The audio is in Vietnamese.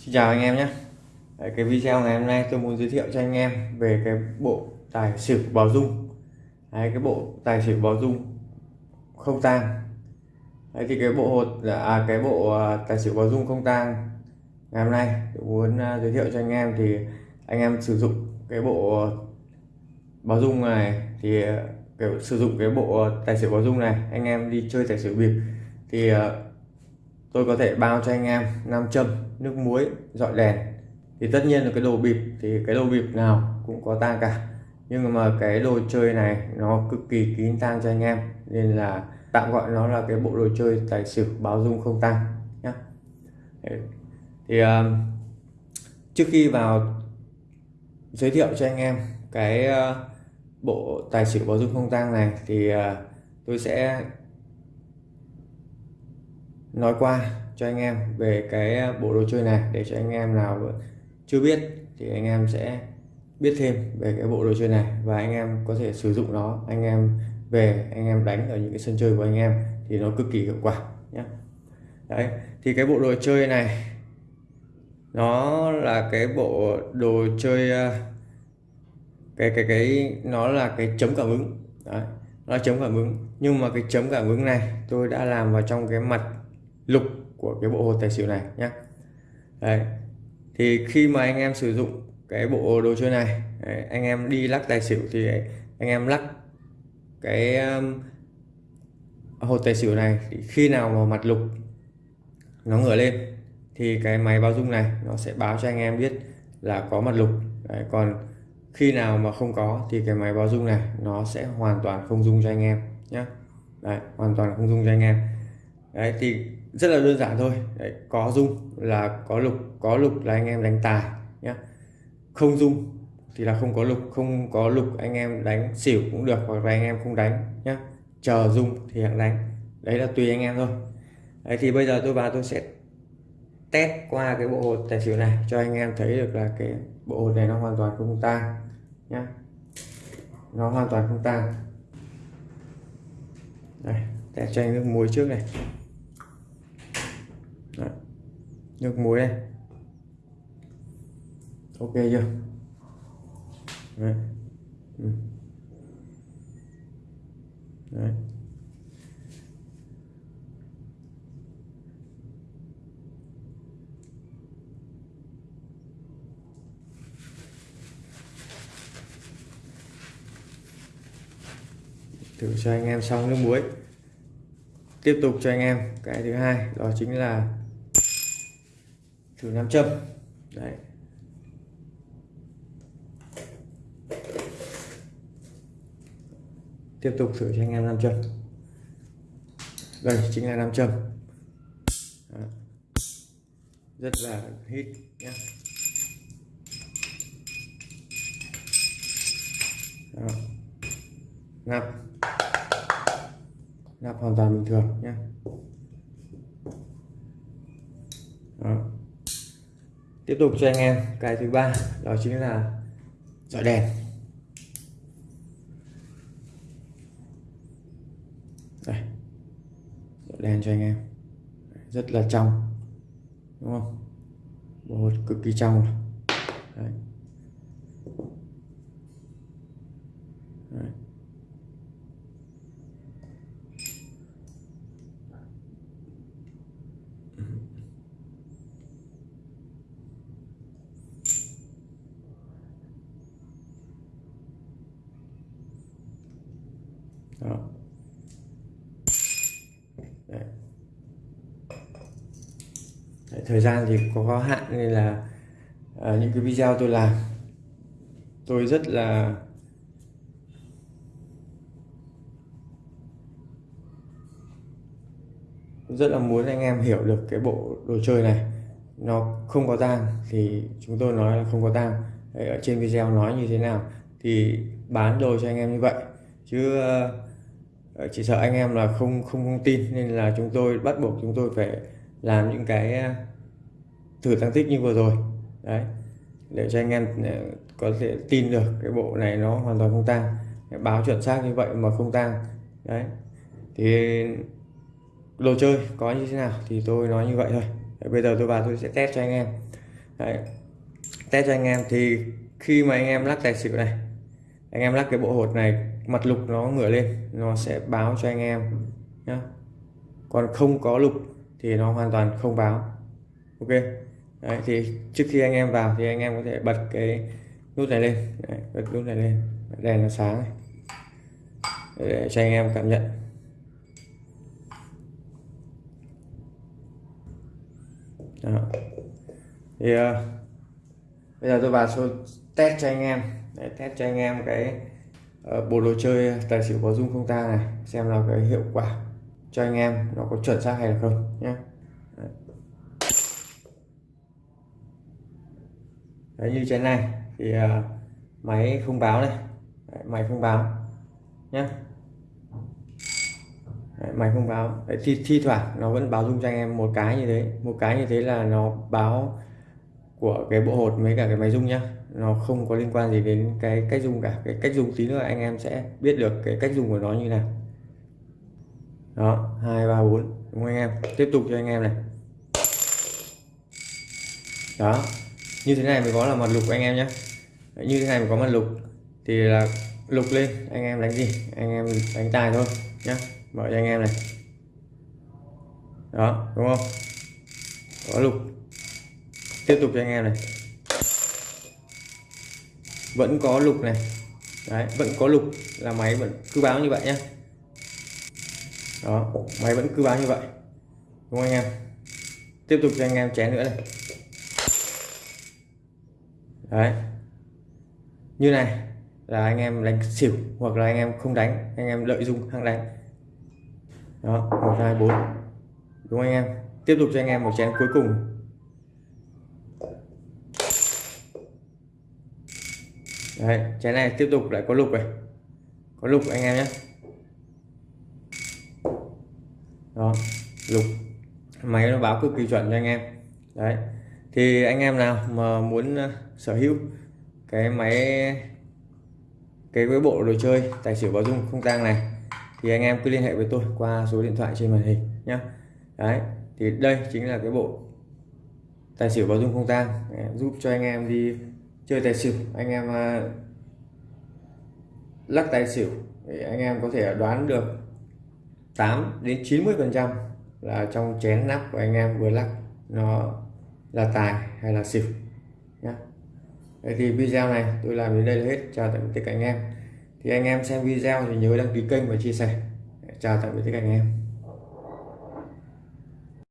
Xin chào anh em nhé. Đấy, cái video ngày hôm nay tôi muốn giới thiệu cho anh em về cái bộ tài xỉu báo dung. Đấy, cái bộ tài xỉu báo dung không tang. Đấy, thì cái bộ hột à cái bộ à, tài xỉu báo dung không tang ngày hôm nay tôi muốn à, giới thiệu cho anh em thì anh em sử dụng cái bộ báo dung này thì à, cái, sử dụng cái bộ tài xỉu báo dung này anh em đi chơi tài xỉu bịp thì tôi có thể bao cho anh em nam châm nước muối dọi đèn thì tất nhiên là cái đồ bịp thì cái đồ bịp nào cũng có tang cả. Nhưng mà cái đồ chơi này nó cực kỳ kín tang cho anh em nên là tạm gọi nó là cái bộ đồ chơi tài xỉu báo dung không tang nhé thì uh, trước khi vào giới thiệu cho anh em cái uh, bộ tài xỉu báo dung không tang này thì uh, tôi sẽ nói qua cho anh em về cái à, bộ đồ chơi này để cho anh em nào chưa biết thì anh em sẽ biết thêm về cái bộ đồ chơi này và anh em có thể sử dụng nó. Anh em về, anh em đánh ở những cái sân chơi của anh em thì nó cực kỳ hiệu quả nhé đấy, thì cái bộ đồ chơi này nó là cái bộ đồ chơi à, cái cái cái, nó là cái chấm cảm ứng. Đấy, nó là chấm cảm ứng. Nhưng mà cái chấm cảm ứng này tôi đã làm vào trong cái mặt lục của cái bộ hột tài xỉu này nhé đấy thì khi mà anh em sử dụng cái bộ đồ chơi này đấy, anh em đi lắc tài xỉu thì anh em lắc cái um, hột tài xỉu này thì khi nào mà mặt lục nó ngửa lên thì cái máy báo dung này nó sẽ báo cho anh em biết là có mặt lục. Đấy, còn khi nào mà không có thì cái máy báo dung này nó sẽ hoàn toàn không dung cho anh em nhé đấy hoàn toàn không dung cho anh em. Đấy thì rất là đơn giản thôi. Đấy, có dung là có lục có lục là anh em đánh tài nhé không dung thì là không có lục không có lục anh em đánh xỉu cũng được hoặc là anh em không đánh nhé chờ dung thì hãng đánh. Đấy là tùy anh em thôi. Đấy thì bây giờ tôi vào tôi sẽ test qua cái bộ hột tài xỉu này cho anh em thấy được là cái bộ hột này nó hoàn toàn không tang nhé nó hoàn toàn không tang. Đây test cho anh nước muối trước này Đấy nước muối này ok chưa Đấy. Ừ. Đấy. thử cho anh em xong nước muối tiếp tục cho anh em cái thứ hai đó chính là thử nam châm. Đấy. Tiếp tục thử cho anh em nam châm. Đây chính là nam châm. Đó. rất là hít nhé nạp, nạp hoàn toàn bình thường nhé Đó tiếp tục cho anh em, cái thứ ba, đó chính là dọi đèn đây, dọi đèn cho anh em rất là trong, đúng không bộ cực kỳ trong đấy. Đấy. Đó. Đấy. Đấy, thời gian thì có có hạn nên là à, những cái video tôi làm tôi rất là rất là muốn anh em hiểu được cái bộ đồ chơi này nó không có tang thì chúng tôi nói là không có tang ở trên video nói như thế nào thì bán đồ cho anh em như vậy chứ uh, Ờ, chỉ sợ anh em là không không không tin nên là chúng tôi bắt buộc chúng tôi phải làm những cái ờ, thử tăng tích như vừa rồi. Đấy để cho anh em ờ, có thể tin được cái bộ này nó hoàn toàn không tăng báo chuẩn xác như vậy mà không tăng đấy thì đồ chơi có như thế nào thì tôi nói như vậy thôi. Đấy, bây giờ tôi vào tôi sẽ test cho anh em. Đấy. test cho anh em thì khi mà anh em lắc tài xỉu này anh em lắc cái bộ hột này mặt lục nó ngửa lên nó sẽ báo cho anh em nhá. Còn không có lục thì nó hoàn toàn không báo. Ok? Đấy, thì trước khi anh em vào thì anh em có thể bật cái nút này lên. Đấy, bật nút này lên. Đèn nó sáng này. Để cho anh em cảm nhận. Đó. thì uh, bây giờ tôi vào số test cho anh em. Để test cho anh em cái Ờ, bộ đồ chơi tài xỉu có dung không ta này xem là cái hiệu quả cho anh em nó có chuẩn xác hay là không nhé Đấy, như trên này thì uh, máy không báo này. Đấy, máy không báo nhé Đấy, máy không báo. Đấy, thi, thi thoảng nó vẫn báo dung cho anh em một cái như thế một cái như thế là nó báo của cái bộ hột với cả cái máy dung nhá. Nó không có liên quan gì đến cái cách dùng cả. Cái cách dùng tí nữa anh em sẽ biết được cái cách dùng của nó như nào. Đó, hai, ba, bốn. Đúng không anh em? Tiếp tục cho anh em này. Đó. Như thế này mới có là mặt lục anh em nhé như thế này mới có mặt lục. Thì là lục lên. Anh em đánh gì? Anh em đánh tài thôi nhá. Mở cho anh em này. Đó, đúng không? Có lục tiếp tục cho anh em này. Vẫn có lục này. Đấy, vẫn có lục là máy vẫn cứ báo như vậy nhé đó, máy vẫn cứ báo như vậy. Đúng không anh em? Tiếp tục cho anh em chén nữa này. Đấy. Như này là anh em đánh xỉu hoặc là anh em không đánh, anh em lợi dụng hăng đánh. Đó, một, hai, bốn. Đúng không anh em? Tiếp tục cho anh em một chén cuối cùng. Đấy chén này tiếp tục lại có lục này. Có lục anh em nhé. Đó, lục. Máy nó báo cực kỳ chuẩn cho anh em. Đấy, thì anh em nào mà muốn ờ, sở hữu cái máy, cái với bộ đồ chơi, tài xỉu báo dung không tang này, thì anh em cứ liên hệ với tôi qua số điện thoại trên màn hình nhé đấy, thì đây chính là cái bộ tài xỉu báo dung không tang. Giúp cho anh em đi chơi tài xỉu anh em uh, lắc tài xỉu thì anh em có thể đoán được 8 đến 90 phần trăm là trong chén nắp của anh em vừa lắc nó là tài hay là xỉu nhé thì video này tôi làm đến đây là hết. Chào tạm biệt tất cả anh em. Thì anh em xem video thì nhớ đăng ký kênh và chia sẻ. Chào tạm biệt tất cả anh em.